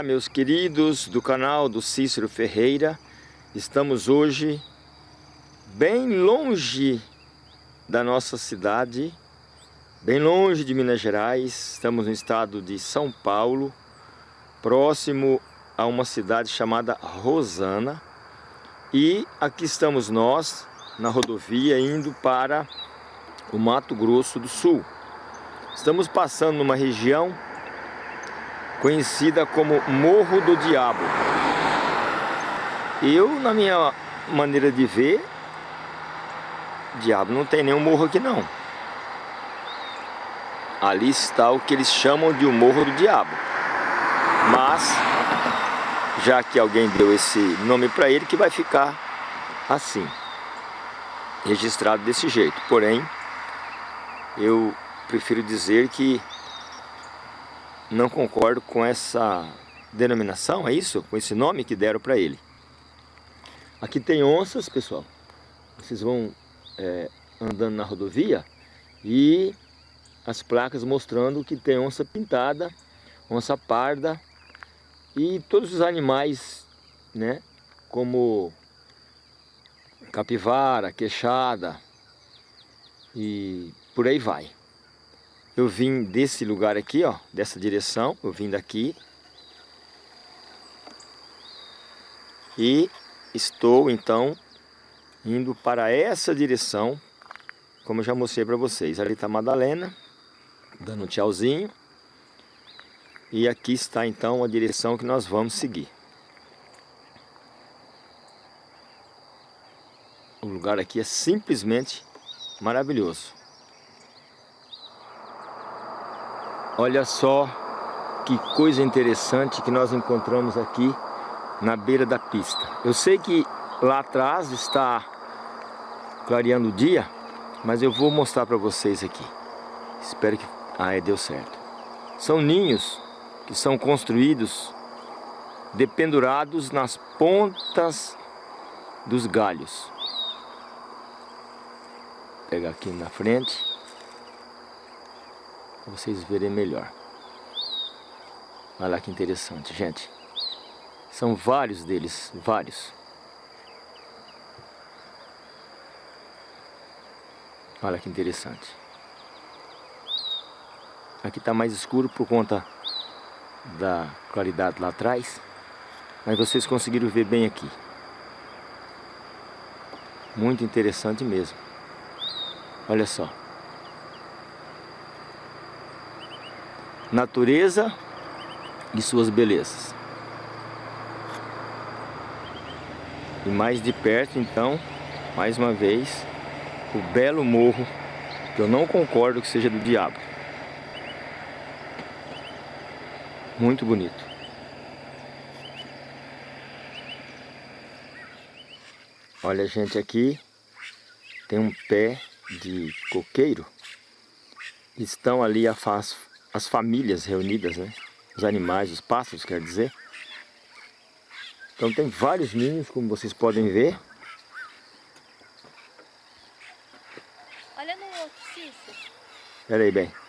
Olá meus queridos do canal do Cícero Ferreira. Estamos hoje bem longe da nossa cidade Bem longe de Minas Gerais. Estamos no estado de São Paulo Próximo a uma cidade chamada Rosana. E aqui estamos nós na rodovia indo para o Mato Grosso do Sul. Estamos passando numa região conhecida como Morro do Diabo. Eu, na minha maneira de ver, diabo não tem nenhum morro aqui não. Ali está o que eles chamam de o Morro do Diabo. Mas, já que alguém deu esse nome para ele, que vai ficar assim, registrado desse jeito. Porém, eu prefiro dizer que não concordo com essa denominação, é isso? Com esse nome que deram para ele. Aqui tem onças, pessoal. Vocês vão é, andando na rodovia e as placas mostrando que tem onça pintada, onça parda e todos os animais, né? Como capivara, queixada e por aí vai. Eu vim desse lugar aqui, ó, dessa direção, eu vim daqui. E estou então indo para essa direção, como eu já mostrei para vocês. Ali está a Madalena, dando um tchauzinho. E aqui está então a direção que nós vamos seguir. O lugar aqui é simplesmente maravilhoso. Olha só que coisa interessante que nós encontramos aqui na beira da pista. Eu sei que lá atrás está clareando o dia, mas eu vou mostrar para vocês aqui. Espero que... Ah, é, deu certo. São ninhos que são construídos dependurados nas pontas dos galhos. Vou pegar aqui na frente para vocês verem melhor. Olha lá que interessante, gente. São vários deles, vários. Olha que interessante. Aqui está mais escuro por conta da claridade lá atrás. Mas vocês conseguiram ver bem aqui. Muito interessante mesmo. Olha só. Natureza e suas belezas. E mais de perto, então, mais uma vez, o belo morro, que eu não concordo que seja do diabo. Muito bonito. Olha, gente, aqui tem um pé de coqueiro. Estão ali a faz as famílias reunidas, né? Os animais, os pássaros, quer dizer. Então tem vários ninhos, como vocês podem ver. Olha no outro, Cícero. Espera aí, bem.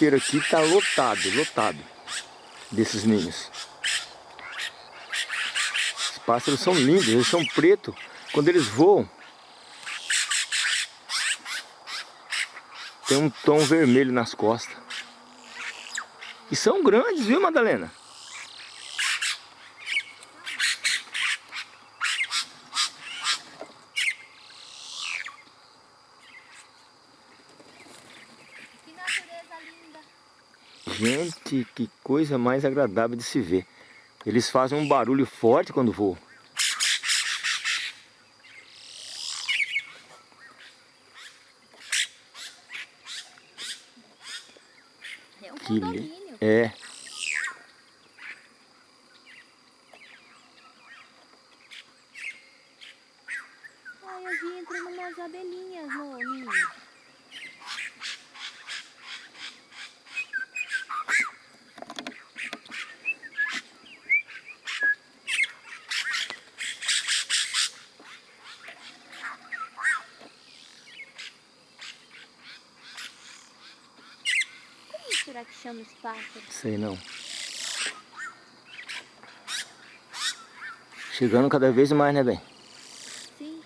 Coqueiro aqui está lotado, lotado desses ninhos. pássaros são lindos, eles são pretos. Quando eles voam, tem um tom vermelho nas costas. E são grandes, viu, Madalena? Gente, que coisa mais agradável de se ver. Eles fazem um barulho forte quando voam. É um Que li-. É. Ai, eu vi entrando umas abelhinhas no ninho. Chama os pássaros? Sei não. Chegando cada vez mais, né, bem? Sim.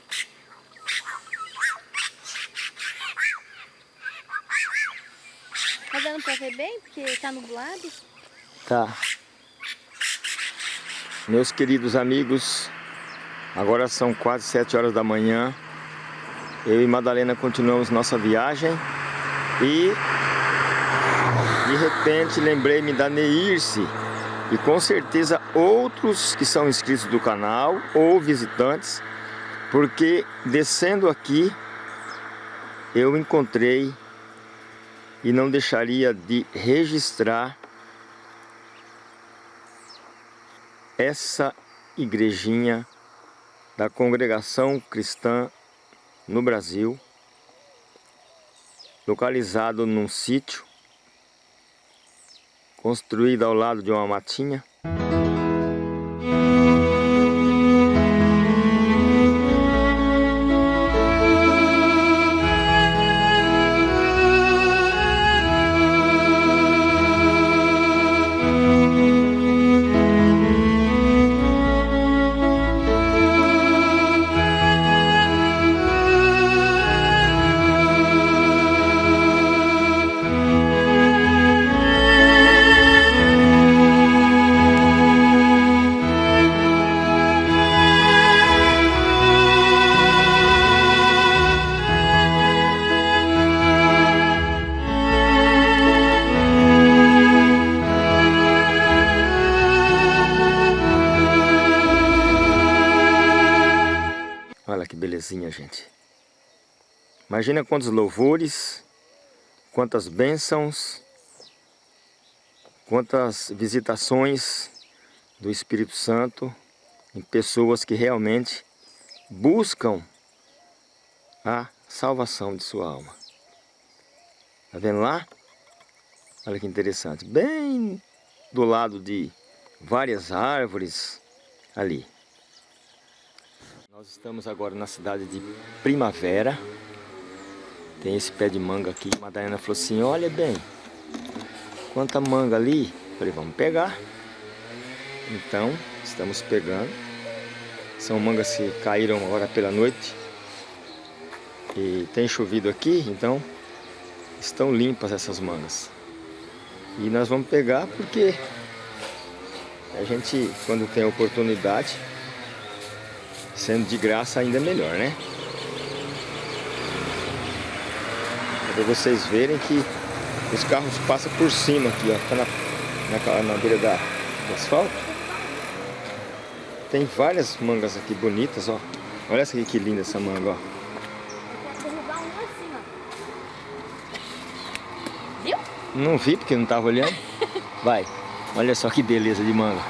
Tá dando pra ver bem? Porque tá nublado. Tá. Meus queridos amigos, agora são quase sete horas da manhã. Eu e Madalena continuamos nossa viagem e de repente lembrei-me da Neirce e com certeza outros que são inscritos do canal ou visitantes, porque descendo aqui eu encontrei e não deixaria de registrar essa igrejinha da congregação cristã no Brasil, localizado num sítio construído ao lado de uma matinha. Belezinha, gente. Imagina quantos louvores, quantas bênçãos, quantas visitações do Espírito Santo em pessoas que realmente buscam a salvação de sua alma. Tá vendo lá? Olha que interessante. Bem do lado de várias árvores ali. Nós estamos agora na cidade de Primavera. Tem esse pé de manga aqui. A Madalena falou assim, olha bem, quanta manga ali. Falei, vamos pegar. Então, estamos pegando. São mangas que caíram agora pela noite. E tem chovido aqui, então estão limpas essas mangas. E nós vamos pegar porque a gente, quando tem oportunidade, Sendo de graça ainda melhor, né? Para vocês verem que os carros passam por cima aqui, ó. Tá na, na, na beira da, do asfalto. Tem várias mangas aqui bonitas, ó. Olha essa aqui que linda essa manga, ó. Viu? Não vi porque não tava olhando. Vai. Olha só que beleza de manga.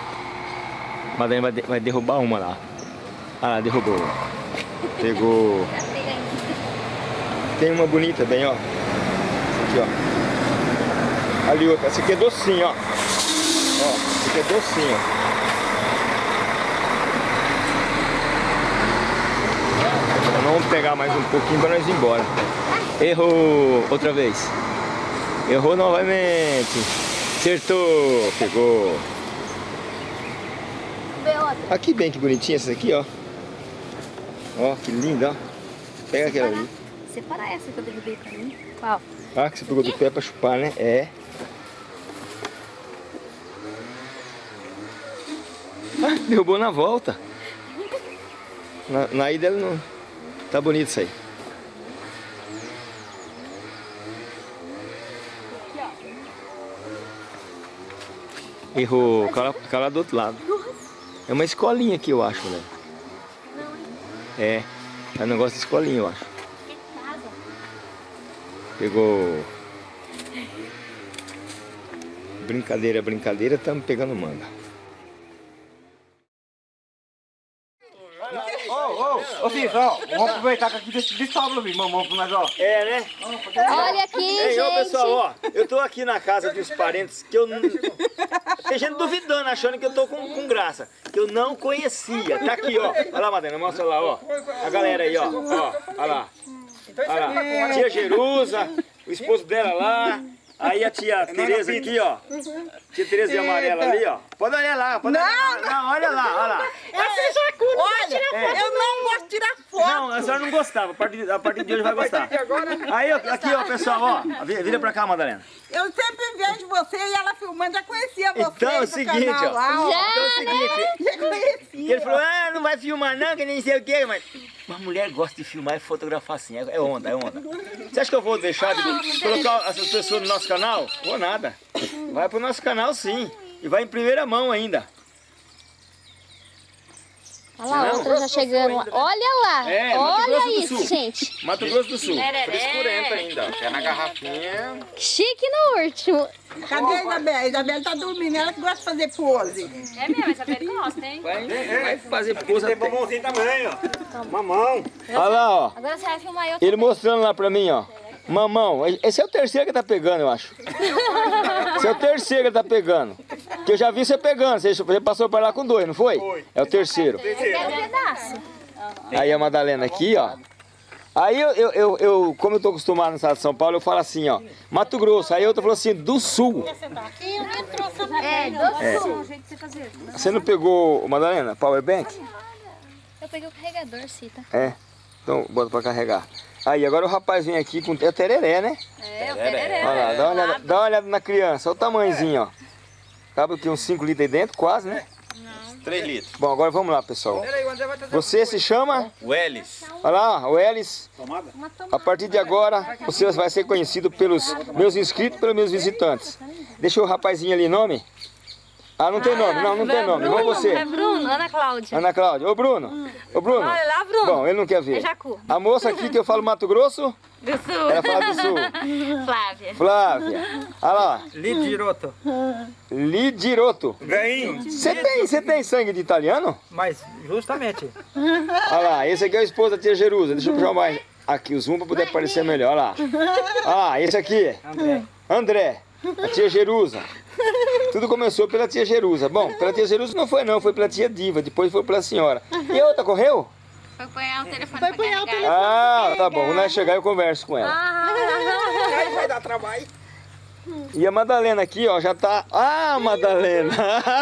De- vai derrubar uma lá. Ah derrubou. Pegou. Tem uma bonita bem, ó. Essa aqui, ó. Ali outra. Essa aqui é docinho, ó. Ó, essa aqui é docinho. Vamos pegar mais um pouquinho para nós ir embora. Errou outra vez. Errou novamente. Acertou. Pegou. Aqui bem que bonitinha essa aqui, ó. Ó, que linda, ó. Pega aquela ali. Separar essa que eu derrubei pra mim. Qual? Ah, que você pegou do pé pra chupar, né? É. Ah, derrubou na volta. Na, na ida ele não... Tá bonito isso aí. Errou. Cala, cala do outro lado. É uma escolinha aqui, eu acho, né? É. É um negócio de escolinha, eu acho. Pegou. Brincadeira, brincadeira, estamos pegando manga. Ó, vamos aproveitar que aqui desse de sobra, filho, mamão pra nós, ó. É, né? Olha aqui, Ei, gente. ô pessoal, ó, eu tô aqui na casa dos parentes que eu não. Tem gente duvidando, achando que eu tô com, com graça. Que eu não conhecia. Tá aqui, ó. Olha lá, Madena, mostra lá, ó. A galera aí, ó. Ó, olha lá. Olha lá. Tia Jerusa, o esposo dela lá. Aí a tia Tereza aqui, ó. Tia Tereza de amarela ali, ó. Pode olhar lá, pode olhar. Não, não, olha lá, olha lá. Olha, É. eu não gosto de tirar foto. Não, a senhora não gostava. A partir, a partir de hoje vai gostar. Aí, ó, aqui, ó, pessoal, ó. Vi- Vira pra cá, Madalena. Eu sempre vejo você e ela filmando, já conhecia você Então é o seguinte, canal ó. lá, ó. Já, Então é o seguinte. Já conhecia. E ele falou, ah, não vai filmar não, que nem sei o quê, mas... Mas mulher gosta de filmar e fotografar assim, é é onda, é onda. Você acha que eu vou deixar de colocar essas pessoas no nosso canal? Vou nada. Vai pro nosso canal sim. E vai em primeira mão ainda. Olha lá, outra já chegando. lá. Olha lá. É, Olha isso, gente. Mato Grosso do Sul. Frescurenta ainda, ó. É na garrafinha. Chique no último. Cadê a Isabela? A Isabela tá dormindo, ela que gosta de fazer pose. É mesmo, essa pele gosta, hein? Vai, vai fazer coisa... Tem mamãozinho também, ó. Mamão. Olha lá, ó. Agora você vai filmar eu Ele mostrando lá pra mim, ó. Mamão, esse é o terceiro que tá pegando, eu acho. Esse é o terceiro que tá pegando. Que eu já vi você pegando. Você passou por lá com dois, não foi? Foi. É o terceiro. Um pedaço. Aí a Madalena aqui, ó. Aí eu, eu, eu, eu- como eu tô acostumado no estado de São Paulo, eu falo assim, ó. Mato Grosso. Aí outra falou assim, do sul. É, um jeito de você não pegou, Madalena, power bank? Eu peguei o carregador, Cita. É. Então bota pra carregar. Aí agora o rapaz vem aqui com é tereré, né? É, o tereré. Olha lá, dá uma olhada, dá uma olhada na criança, olha o tamanhozinho, ó. Cabe aqui uns 5 litros aí dentro, quase, né? 3 litros. Bom, agora vamos lá, pessoal. Você se chama? O Elis. Olha lá, o Elis. Tomada? A partir de agora, você vai ser conhecido pelos meus inscritos e pelos meus visitantes. Deixa o rapazinho ali nome. Ah, não tem nome, não, não tem nome. Igual É você. Bruno, Ana Cláudia. Ana Cláudia. Ô, Bruno. Ô, Bruno. Olha lá, Bruno. Bom, ele não quer ver. É Jacu. A moça aqui que eu falo Mato Grosso, Do Sul. ela fala do Sul. Flávia. Flávia. Olha lá. Lidiroto. Lidiroto. Ganho. Você tem, você tem sangue de italiano? Mas, justamente. Olha lá, esse aqui é o esposo da tia Jerusa. Deixa eu puxar mais aqui o zoom para poder aparecer melhor. Olha lá. Olha lá, esse aqui. André. André. A tia Jerusa. Tudo começou pela tia Jerusa. Bom, pela tia Jerusa não foi não, foi pela tia Diva, depois foi pela senhora. E a outra correu? Foi apanhar o telefone Foi apanhar o carregar. Ah, tá bom. Quando ela chegar eu converso com ela. Aí vai dar trabalho. E a Madalena aqui, ó, já tá... Ah, Madalena!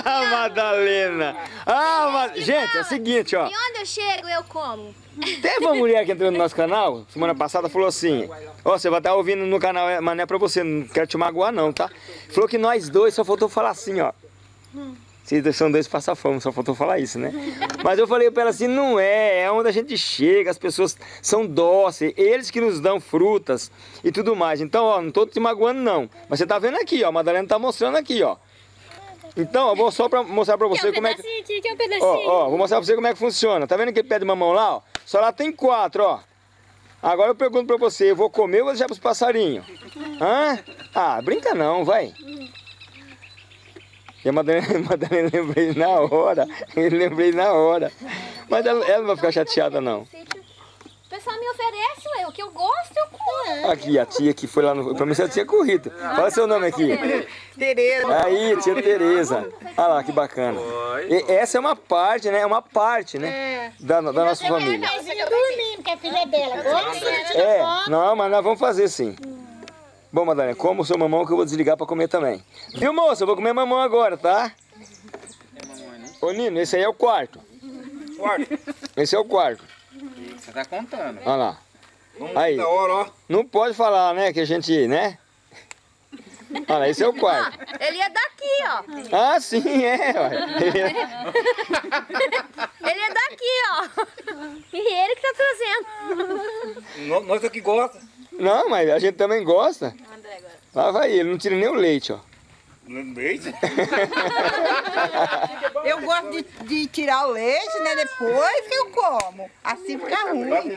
Ah, Madalena! Ah, Ma... Gente, é o seguinte, ó. E onde eu chego, eu como. Teve uma mulher que entrou no nosso canal, semana passada, falou assim: Ó, você vai estar ouvindo no canal, mas não é pra você, não quero te magoar, não, tá? Falou que nós dois só faltou falar assim, ó. Vocês são dois passafome, só faltou falar isso, né? Mas eu falei pra ela assim: não é, é onde a gente chega, as pessoas são dóceis, eles que nos dão frutas e tudo mais. Então, ó, não tô te magoando, não. Mas você tá vendo aqui, ó, a Madalena tá mostrando aqui, ó. Então, eu vou só pra mostrar pra você como é que. um pedacinho. Ó, ó, vou mostrar pra você como é que funciona. Tá vendo aquele pé de mamão lá, ó? Só lá tem quatro, ó. Agora eu pergunto pra você, eu vou comer ou vou deixar pros passarinhos? Hã? Ah, brinca não, vai. E a Madalena, a Madalena lembrei na hora. Eu lembrei na hora. Mas ela, ela não vai ficar chateada, não. O pessoal me oferece, ué, o que eu gosto, eu como. Aqui, a tia que foi lá no... Pra mim você tinha corrido. Fala seu nome aqui. Tereza. Aí, tia Tereza. Olha lá, que bacana. E essa é uma parte, né? É uma parte, né? Da, da nossa família. dormindo, que a filha dela gosta. É, não, mas nós vamos fazer sim. Bom, Madalena, como o seu mamão que eu vou desligar pra comer também. Viu, moça? Eu vou comer mamão agora, tá? Ô Nino, esse aí é o quarto. Quarto. Esse é o quarto. Você tá contando. Olha lá. Vamos Aí. da hora, ó. Não pode falar, né? Que a gente, né? Olha lá, esse é o quarto. Ele é daqui, ó. Ah, sim, é. ué. Ele é daqui, ó. E ele que tá trazendo. Nó- Nós aqui gosta. Não, mas a gente também gosta. Lá vai ele, não tira nem o leite, ó. Leite? Eu gosto de, de tirar o leite, né? Depois que eu como. Assim fica Tá ruim. mesmo.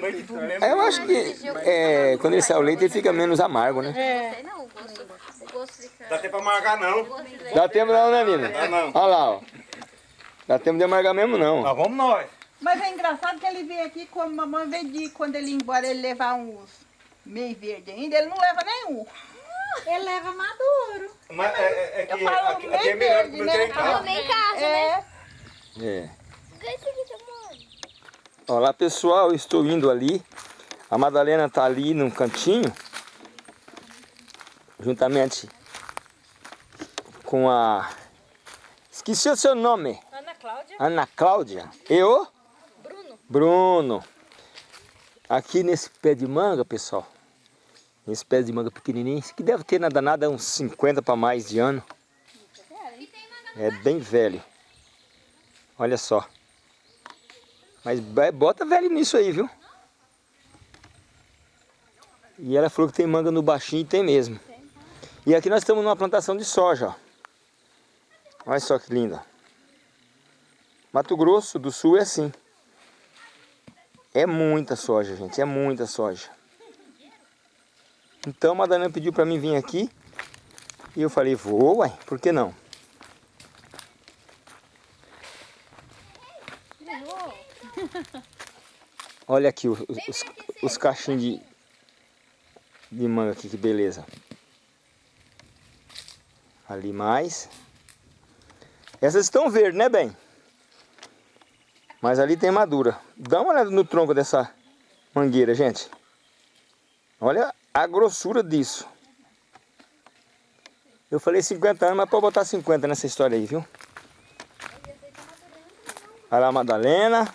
Eu acho que é, quando ele sai o leite, ele fica menos amargo, né? Sei não, o gosto, o gosto fica... Dá tempo pra marcar não. Dá tempo não, né, Nina? Dá não. Olha lá, ó. Dá tempo de amargar mesmo, não. Mas vamos nós. Mas é engraçado que ele vem aqui como mamãe veio de quando ele ir embora ele levar uns meio verde ainda, ele não leva nenhum. Ele leva maduro. Mas é, é, é que Eu falo aqui, aqui é meio melhor verde, né? tem em casa. Em casa, né? É. É. Tá bom. Olá, pessoal. Eu estou indo ali. A Madalena tá ali num cantinho. Juntamente com a... Esqueci o seu nome. Ana Cláudia? Ana Cláudia. Eu? Bruno. Bruno. Aqui nesse pé de manga, pessoal. Nesse pé de manga pequenininho. Esse que deve ter nada nada uns 50 para mais de ano. É bem velho. Olha só. Mas bota velho nisso aí, viu? E ela falou que tem manga no baixinho e tem mesmo. E aqui nós estamos numa plantação de soja, ó. Olha só que linda. Mato Grosso do Sul é assim. É muita soja, gente, é muita soja. Então a Madalena pediu para mim vir aqui e eu falei, vou, uai, por que não? Olha aqui os, os, os cachinhos de, de manga aqui, que beleza. Ali mais. Essas estão verdes, né, bem? Mas ali tem madura. Dá uma olhada no tronco dessa mangueira, gente. Olha a grossura disso. Eu falei 50 anos, mas pode botar 50 nessa história aí, viu? Olha lá a Madalena.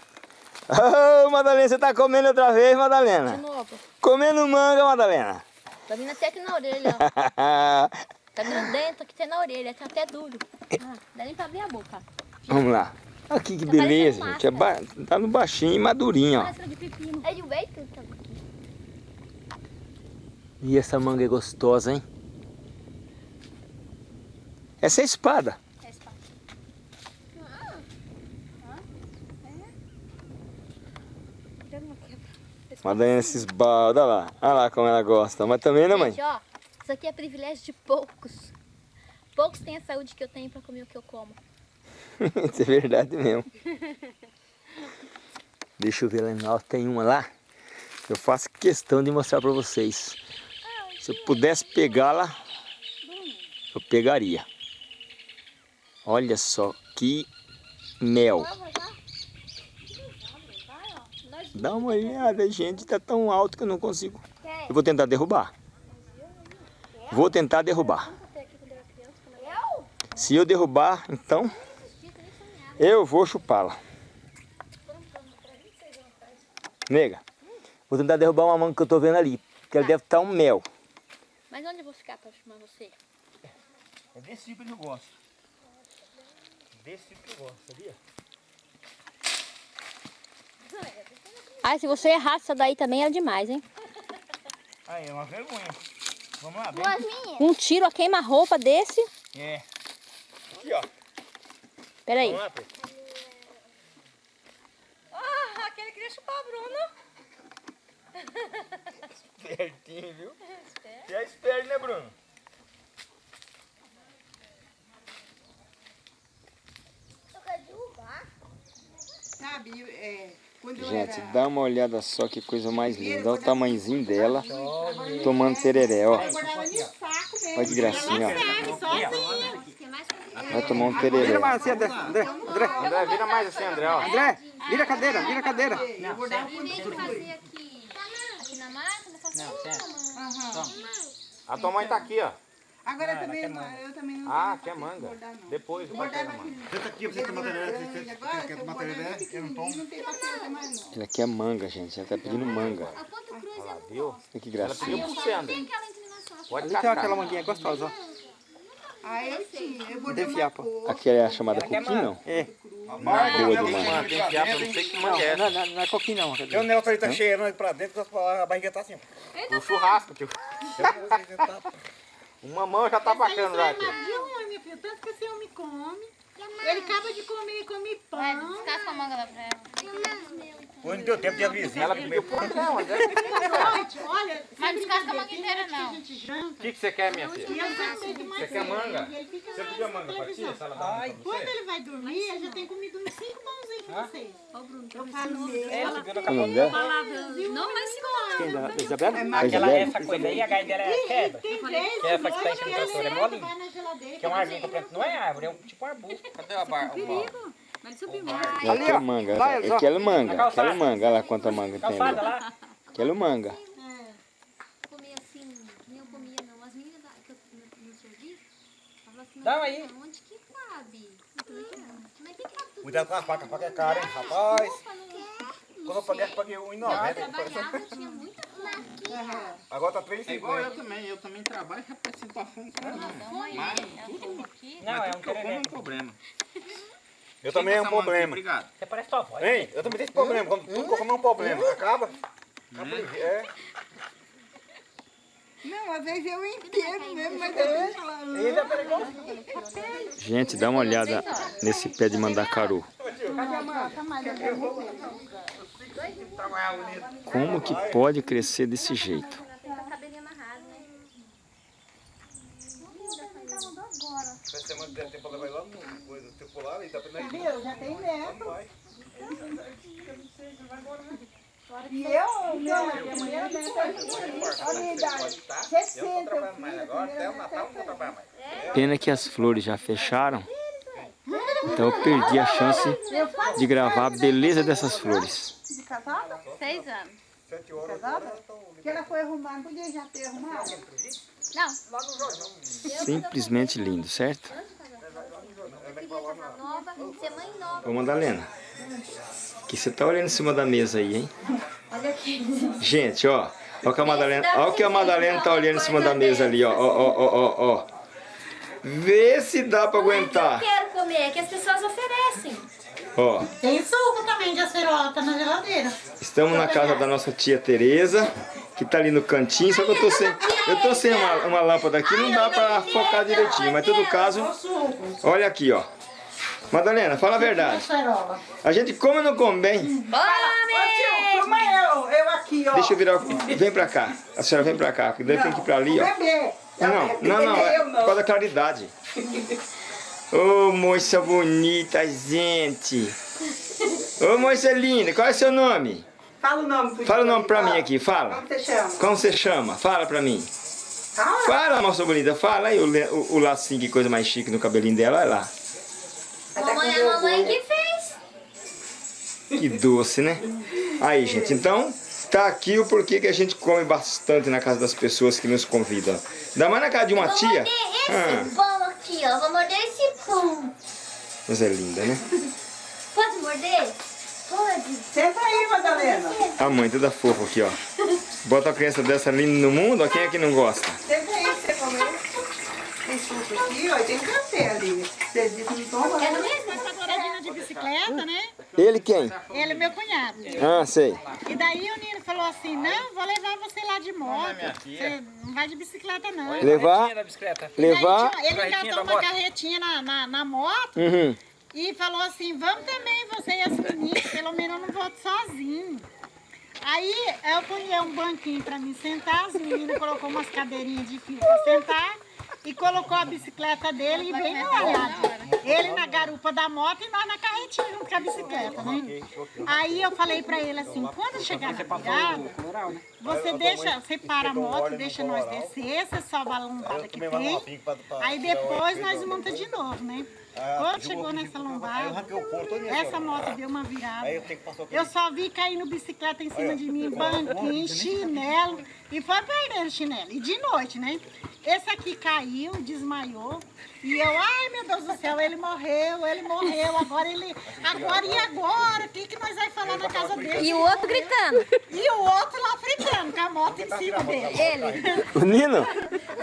Ô, Madalena, você tá comendo outra vez, Madalena? De novo. Comendo manga, Madalena. Tá vindo até aqui na orelha, ó. Tá vindo dentro, aqui até na orelha, tá até duro. Ah, dá nem pra abrir a boca. Vamos lá. Aqui que Tá beleza, gente. É ba- Tá no baixinho e madurinho, ó. É de bacon? Tá. E essa manga é gostosa, hein? Essa é espada. É espada. Madalena se esbalda, olha lá. Olha lá como ela gosta. Mas também, né, mãe? Gente, ó, isso aqui é privilégio de poucos. Poucos têm a saúde que eu tenho pra comer o que eu como. Isso é verdade mesmo. Deixa eu ver lá tem uma lá. Eu faço questão de mostrar pra vocês. Se eu pudesse pegá-la, eu pegaria. Olha só que mel. Dá uma olhada, gente. Tá tão alto que eu não consigo. Eu vou tentar derrubar. Vou tentar derrubar. Se eu derrubar, então eu vou chupá-la. Nega, vou tentar derrubar uma manga que eu tô vendo ali. Que ela deve estar um mel. Mas onde eu vou ficar pra chamar você? É desse tipo que eu gosto. Desse tipo que eu gosto, sabia? Ah, se você errar essa daí também é demais, hein? Aí, é uma vergonha. Vamos lá, bem. Um tiro a queima-roupa desse. É. Aqui, ó. Peraí. Vamos lá, Pedro. Ah, aquele queria chupar a Bruna. Espertinho, viu? Você é esperto, né, Bruno? Sabe, é, Gente, era... dá uma olhada só que coisa mais linda. Olha o tamanhozinho dela. Tomando tereré, ó. Olha que gracinha, ó. Sozinha. Vai tomar um tereré. Vira mais assim, André. André, André. André, vira mais assim, André, ó. André, vira a cadeira, vira a cadeira. Eu eu aqui, aqui A tua mãe tá aqui, ó. Agora eu também, não- eu também não Ah, quer manga? bordar, não. Depois vai Bordar vai manga. que- Senta aqui você ter matéria. grande Você quer se eu matéria bordar dela? Eu não pequenininho, tomo. não tem paciência mais não. Ela quer manga, gente. Ela tá pedindo manga. A ponta cruz eu não Viu? que Ela gracinha. pediu. Tem aquela inclinação. acho Pode cascar. aquela manguinha gostosa, ó. Ah, eu tinha. Eu fiapo. cor. Aquela é a chamada coquinha, não? É. Boa ela demais. eu não sei que manga é Não, essa. não, não é coquinho não. dizer. Tem um negócio ali tá cheirando pra dentro, a barriga tá assim. O churrasco, tio. Uma mão já tá bacana já, tio. De minha filha, tanto que esse homem come. Ele acaba de comer, come Vai, pão. descasca a manga lá pra ela. Foi no teu tempo de avisinha. Ela comeu pão. Gente, olha, Mas descasca a manga inteira, a não. gente janta. O que, que você quer, minha filha? Eu Você quer manga? Você pediu na manga pra tia? ela manga pra Quando você? ele vai dormir, ele já tem comido uns cinco pãozinhos pra vocês. Eu falo, Qual é o nome dela? Não, mas da da Isabela? A Isabela? essa coisa aí, a gai dela é quebra. Que é essa que tá enchendo o trator, é vai geladeira. Que é um arbusto completo, não é árvore, é um tipo um arbusto. Cadê a barra? Mas subiu mais. Ela Ali, ó. manga. Lá, Ela eles, ó. quer manga. Quer manga. Olha lá quanta manga tem Calçada ali. lá. Quer manga. Comer assim, que nem eu comia não. As meninas da, que eu, no, no serviço, falavam assim, Dá "Não, aí. onde que cabe? Eu "Ah, Mas tem que cabe tudo. Cuidado com a faca, a faca é cara, hein, rapaz. Quando eu paguei, eu paguei Eu 1,90. trabalhava, tinha muita coisa. Agora tá 3,50. É igual eu também, eu também trabalho e rapaz, sinto a fome com Vamos aí, ela falou aqui. Não, é um tudo que eu como é um problema. Eu também é um problema. Obrigado. Você parece tua avó. Hein? Eu também tenho esse problema. Quando tudo que eu como é um problema. Acaba. Acaba de- É. Não, às vezes eu entendo mesmo, mas eu ela... Gente, dá uma olhada nesse pé de mandacaru. Como que pode crescer desse jeito? Né? Já tem neto. E eu, meu, a primeira neta, a minha idade, 60 Eu tô trabalhando mais agora. Até o Natal eu não vou trabalhar mais. Pena que as flores já fecharam. Então eu perdi a chance de gravar a beleza dessas flores. de casada, Seis anos. Sete horas. casada, que ela foi arrumar, não podia já ter arrumado. Não. Simplesmente lindo, certo? Eu queria casar nova, ser mãe nova. Ô Madalena, o que você tá olhando em cima da mesa aí, hein? Olha aqui. Gente, ó. Olha o que a Madalena, olha o que a Madalena tá olhando em cima da mesa ali, ó. Ó, ó, ó, ó, ó. Vê se dá pra Eu aguentar. quero comer, que as pessoas oferecem. Ó, Tem suco também de acerola na geladeira. estamos na casa da nossa tia Tereza, que tá ali no cantinho, só que eu tô sem, eu tô sem uma, uma lâmpada aqui, não dá pra focar direitinho, mas em todo caso, olha aqui, ó. Madalena, fala a verdade. Acerola. A gente come ou não come bem? Ô tio, como eu, eu aqui, ó. Deixa eu virar. o- Vem pra cá. A senhora vem pra cá, porque daí tem que ir pra ali, ó. Bebê. Não, não, não, é por não. causa da claridade. Ô, moça bonita, gente. Ô, moça linda, qual é seu nome? Fala o nome Fala o nome pra fala. mim aqui, fala. Como você chama? Como você chama? Fala pra mim. Fala. Fala, moça bonita, fala aí o, o, o lacinho, que coisa mais chique no cabelinho dela, olha lá. Mamãe, a mamãe que fez. Que doce, né? Aí, gente, então, tá aqui o porquê que a gente come bastante na casa das pessoas que nos convidam. Ainda mais na casa de uma Vou tia. morder esse Ah, pão aqui, ó. Vou morder esse pão. mas é linda, né? Pode morder? Pode. Senta aí, Madalena. A mãe toda fofa aqui, ó. Bota uma criança dessa linda no mundo, ó. Quem é que não gosta? Senta aí pra você comer. Tem suco aqui, ó, e tem café ali. Você disse que não toma? É mesmo? De bicicleta, né? Ele quem? Ele é meu cunhado. Ah, sei. E daí o Nino falou assim, não, vou levar você lá de moto. Você não vai de bicicleta, não. Levar, da bicicleta. levar. Tipo, ele Carretinha engatou uma moto. carretinha na, na, na moto Uhum. e falou assim, vamos também, você e as meninas, pelo menos eu não volto sozinho. Aí eu punhei um banquinho pra mim sentar, as meninas colocou umas cadeirinhas de fio pra sentar e colocou a bicicleta dele e bem molhado. Ele na garupa da moto e nós na carretinha com a bicicleta, né? Aí eu falei pra ele assim, quando chegar na virada, você deixa, você para a moto, deixa nós descer, você sobe a lombada que tem, aí depois nós monta de novo, né? Quando chegou nessa lombada, essa moto deu uma virada. Eu só vi caindo bicicleta em cima de mim, banquinho, chinelo, e foi perdendo chinelo. E de noite, né? Esse aqui caiu, desmaiou. E eu, ai meu Deus do céu, ele morreu, ele morreu. Agora ele. Agora e agora? O que, que nós vamos falar na casa dele? E o outro gritando. E o outro lá fritando, com a moto em cima dele. Ele. O Nino?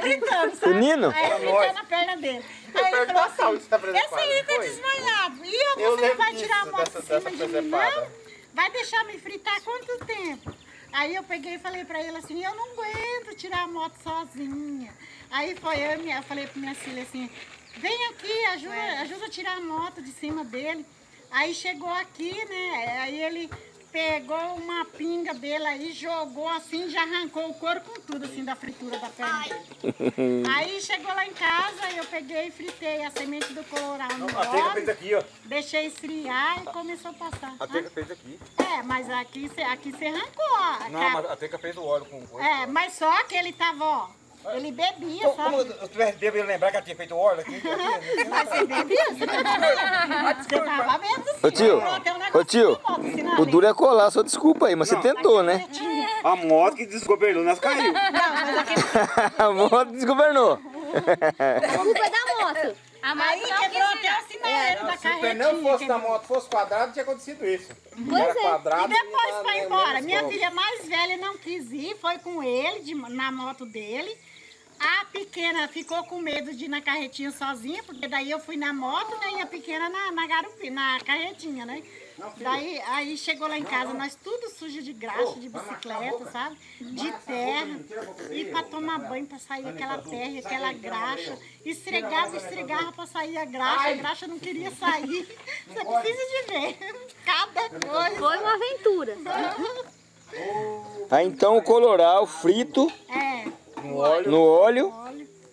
Gritando, sabe? O Nino? Aí fritando a perna dele. Aí ele falou assim, esse aí tá desmaiado. E eu, Eu você lembro vai tirar a moto em cima dessa de mim? Não. Vai deixar me fritar quanto tempo? Aí eu peguei e falei pra ele assim, eu não aguento tirar a moto sozinha. Aí foi eu minha, eu falei pra minha filha assim, vem aqui, ajuda, ajuda a tirar a moto de cima dele. Aí chegou aqui, né? Aí ele pegou uma pinga dele aí, jogou assim, já arrancou o couro com tudo, assim, da fritura da perna dele. Aí chegou lá em casa, eu peguei e fritei a semente do colorau no A Teca fez óleo, aqui, ó. deixei esfriar e começou a passar. A Teca fez aqui. É, mas aqui você aqui cê arrancou. a Não, mas a Teca fez o óleo com coisa. É, mas só que ele tava, ó, ele bebia, Como sabe? eu tivesse bêbado, eu ia lembrar que ela tinha feito o óleo aqui. Mas você bebia? Você tava vendo. Ô tio, ô negócio tio, de moto, na o duro é colar, só desculpa aí, mas você Não. tentou, né? A moto que desgovernou, nós caiu. Não. A moto desgovernou. A culpa é da moto. A Aí não quebrou quis até o sinaleiro da Se o pneu carretinha. fosse da moto fosse quadrado, tinha acontecido isso. Pois Era é. quadrado. E depois foi embora. Minha filha mais velha não quis ir, foi com ele de- na moto dele. A pequena ficou com medo de ir na carretinha sozinha, porque daí eu fui na moto né, e a pequena na, na, garupi, na carretinha, né? Daí aí chegou lá em casa, nós tudo sujo de graxa, de bicicleta, sabe? De terra. E pra tomar banho, pra sair aquela terra, e aquela graxa. Esfregava, esfregava pra sair a graxa, a graxa não queria sair. Você precisa de ver. Cada coisa. Foi uma aventura. Aí então o coloral frito É. no óleo,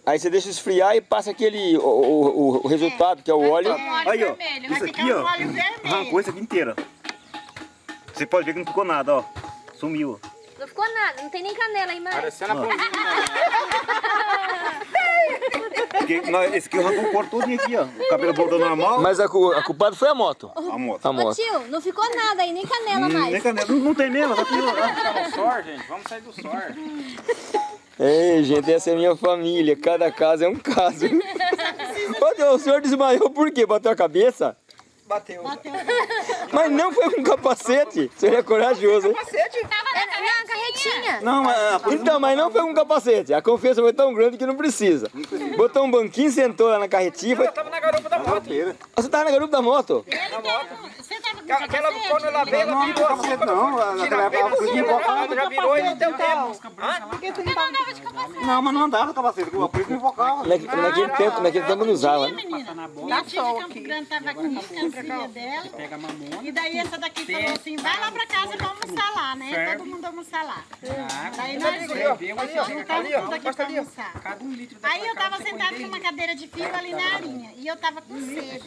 aí você deixa esfriar e passa aquele, o, o, o- o resultado que é o óleo. Aí, ó. Vai Isso ficar aqui, um ó. óleo vermelho. Arrancou isso aqui inteira. Você pode ver que não ficou nada, ó. Sumiu. Não ficou nada, não tem nem canela aí mais. Parecendo a. Porque nós, esse aqui arrancou o couro todinho aqui, ó. O cabelo voltou normal. Mas a, cu- a culpada foi a moto. A moto. A Ô moto. tio, não ficou nada aí, nem canela Hum, nem mais. canela. Não, não tem mesmo, tá aqui, ó. Tá no sor, gente. Vamos sair do sor. Ei, gente, essa é minha família. Cada caso é um caso. Ô, o senhor desmaiou por quê? Bateu a cabeça? Bateu. Mas não foi com capacete. O senhor é corajoso, hein? É, na carretinha. Não, é, a Então, mas não foi com capacete. A confiança foi tão grande que não precisa. Botou um banquinho, sentou lá na carretinha. Foi... Eu tava na garupa da moto. Ah, Você tava na garupa da moto? Tava com Aquela, capacete? quando ela veio, ela virou assim. não, naquela época ela foi invocada. Já virou e não deu tempo. Por que tu não tava Não, mas não andava com capacete, o polícia me invocava. Naque- Naquele tempo, naquele tempo não usava, né? Minha tia de Campo Grande tava aqui com a filha dela. Pega a mamona. E daí essa daqui falou assim, vai lá pra casa pra almoçar lá, né? Todo mundo almoçar lá. Daí nós juntamos ó. tudo aqui pra almoçar. Cada um litro Aí eu tava sentada numa cadeira de fio ali na arinha. E eu tava com sede.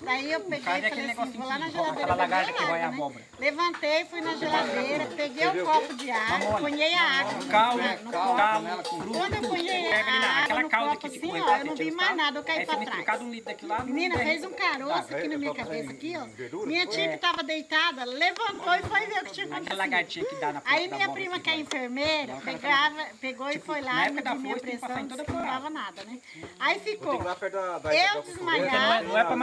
Daí eu peguei e falei assim, vou lá na beber lagarta que rói a né? abóbora. Levantei, fui na geladeira, peguei um copo de água, ponhei a água no Caldo, no caldo. Quando eu ponhei a água aquela no calda copo que tipo, assim, ó, eu não vi mais nada, eu caí Aí você pra trás. um. Menina, fez um caroço aqui na minha cabeça, aqui, ó. Minha tia que tava deitada, levantou e foi ver o que tinha Aquela acontecido. lagartinha que dá na Aí minha prima, que é vai. enfermeira, pegava, pegou e foi na lá, mediu minha pressão, não dava nada, né? Aí ficou eu Não é- desmaiada, não é pra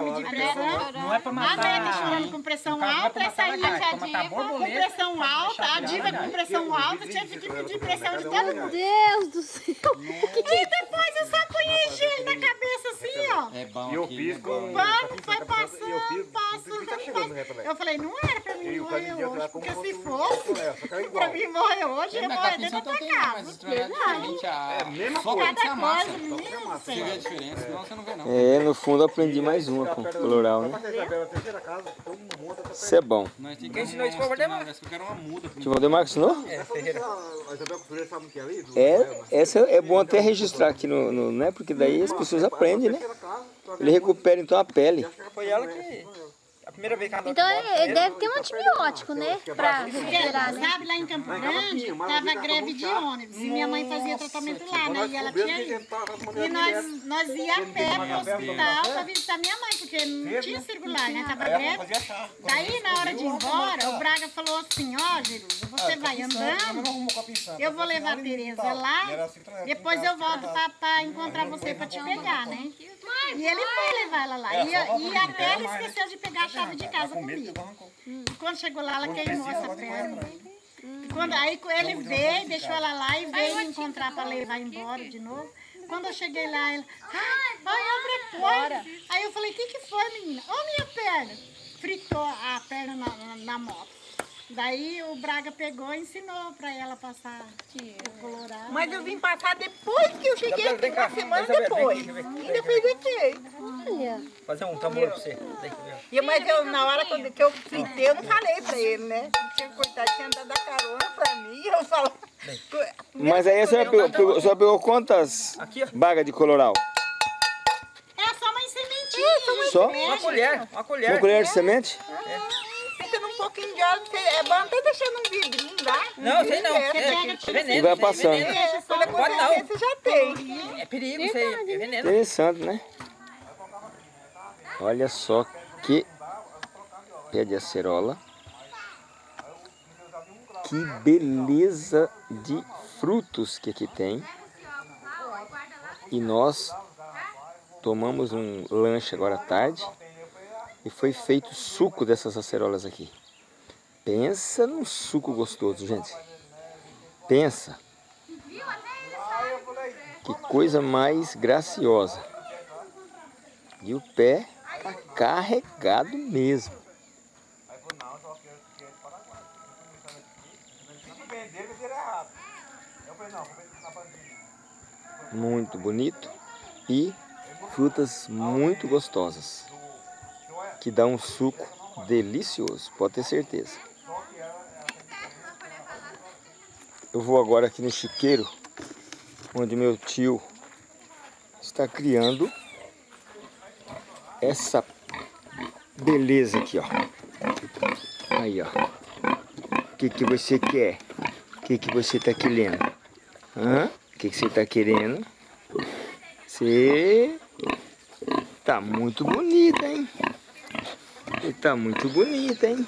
medir pressão, Não é pra matar. Nete chorando com pressão é alta, essa aí é a diva com pressão alta, a diva virar com pressão alta, tinha que medir pressão de todo Meu mundo. Deus do céu. E depois eu só apanhei gelo na cabeça assim, ó. É bom E eu aqui, fiz né? com... Pano foi passando, fiz- passando, tá né. Eu falei, não era pra mim morrer hoje, porque se fosse É, é pra mim morrer hoje, eu morrer dentro da tua mais casa. a... É a mesma coisa. Cada coisa, menino do Você vê a céu. diferença, senão você não vê não. É, no fundo eu aprendi mais uma com o coloral, né? Casa, todo mundo monta, tá Isso é bom. Tem que Quem ensinou isso foi o Valdemar? que eu quero uma muda. Tio Valdemar ensinou? A Isabel Costureira sabe o que é ali? É, essa é bom até registrar aqui no, no né? Porque daí as pessoas aprendem, né? Ele recupera então a pele. Foi ela que... primeira vez que ela Então ele, ele deve ter um antibiótico, né? Pra recuperar, né? Sabe, lá em Campo Grande, tava greve de ônibus. E minha mãe fazia tratamento lá, né? E ela tinha ido. E nós, nós ia a pé pro hospital pra visitar minha mãe, porque não tinha circular, né? Tava greve. Daí, na hora de ir embora, o Braga falou assim, ó, Jerusa, você vai andando, eu vou levar a Tereza lá, depois eu volto pra, pra encontrar você pra te pegar, né? E ele foi levar ela lá. E, e até ela esqueceu de pegar a chave de casa comigo. E quando chegou lá, ela queimou essa perna. E quando, aí ele veio, deixou ela lá e veio me encontrar para levar embora de novo. Quando eu cheguei lá, ela, ai, ai, abre a porta. Aí eu falei, o que, que foi, menina? Ô, minha perna. Fritou a perna na, na, na moto. Daí o Braga pegou e ensinou para ela passar o colorado. Mas eu vim passar depois que eu cheguei aqui, uma semana depois. Ainda fez efeito. Olha. Fazer um tambor pra você. Eu. E, mas eu, na hora quando, que eu fritei, eu não falei pra ele, né? Tinha coitado, tinha dado a carona pra mim, e eu falo... Mas aí a senhora pegou, pegou- a senhora pegou quantas Aqui, bagas de coloral? É só uma sementinha. Só? Uma colher, uma colher. Uma colher de semente? Num pouquinho de óleo, você- é bom até deixar num vidrinho lá. Não, sei não. É, É, é veneno. E vai é passando. veneno. É, quando Pode acontecer, não. você já tem. É perigo isso aí, é veneno. Interessante, né? Olha só que pé de acerola. Que beleza de frutos que aqui tem. E nós tomamos um lanche agora à tarde e foi feito suco dessas acerolas aqui. Pensa num suco gostoso, gente. Pensa. Que coisa mais graciosa. E o pé tá carregado mesmo. Muito bonito e frutas muito gostosas. Que dá um suco delicioso, pode ter certeza. Eu vou agora aqui no chiqueiro, onde meu tio está criando essa beleza aqui, ó. Aí, ó. O que que você quer? O que que você tá querendo? Hã? O que que você tá querendo? Você tá muito bonita, hein? Você tá muito bonita, hein?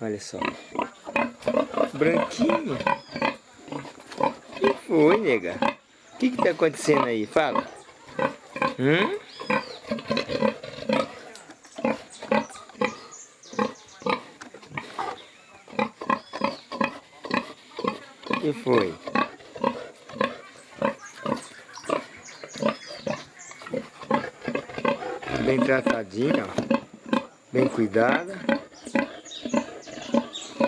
Olha só. Branquinho. Que foi, nega? O que que tá acontecendo aí? Fala. Hum? Que foi? Bem tratadinha. Bem cuidada.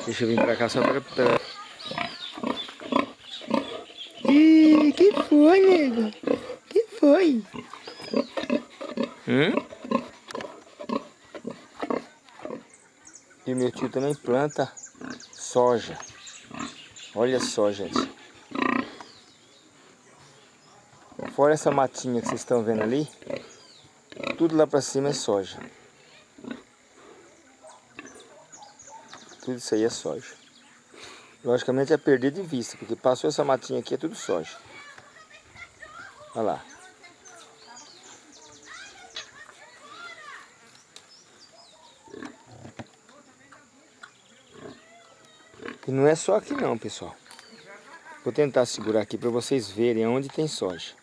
Deixa eu vir pra cá só pra... pra... Ih, que foi, nego? Que foi? Hum? E meu tio também planta soja. Olha só, gente. Fora essa matinha que vocês estão vendo ali, tudo lá pra cima é soja. Tudo isso aí é soja. Logicamente é perder de vista, porque passou essa matinha aqui é tudo soja. Olha lá. E não é só aqui não, pessoal. Vou tentar segurar aqui para vocês verem onde tem soja.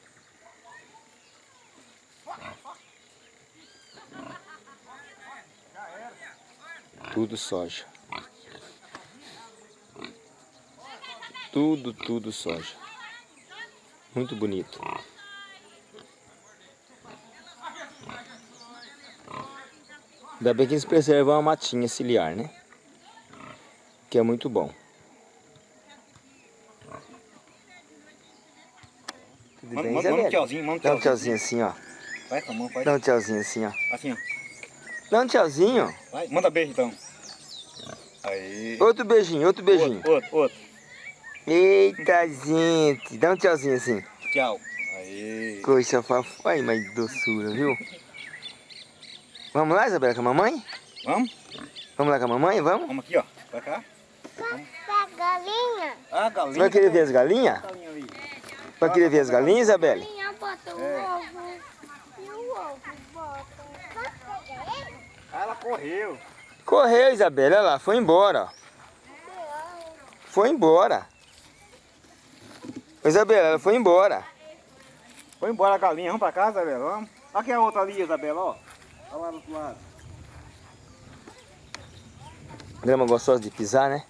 Tudo soja. Tudo, tudo soja. Muito bonito. Ainda bem que eles preservam a matinha ciliar, né? Que é muito bom. Tudo Manda bem, manda um tchauzinho, manda um Dá um tchauzinho. tchauzinho assim, ó. Vai com a mão, faz. Dá um tchauzinho assim, ó. Assim, ó. Dá um tchauzinho. Vai, manda beijo então. Aí. Outro beijinho, outro beijinho. Outro, outro, outro. Eita, gente. Dá um tchauzinho assim. Tchau. Aí. Coisa fofa. Ai, mas doçura, viu? Vamos lá, Isabela, com a mamãe? Vamos? Vamos lá com a mamãe? Vamos? Vamos aqui, ó. Pra cá. galinha. Ah, Você galinha. vai querer ver as galinhas? Galinha ali. Vai querer ver as galinhas, Isabelle? Galinha bota o ovo. E o ovo bota. Ah, ela correu. Correu, Isabelle, olha lá, foi embora. Foi embora. Isabela, ela foi embora. Foi embora a galinha. Vamos pra casa, Isabela? Vamos. Aqui é a outra ali, Isabela, ó. Olha lá do outro lado. Grama gostosa de pisar, né?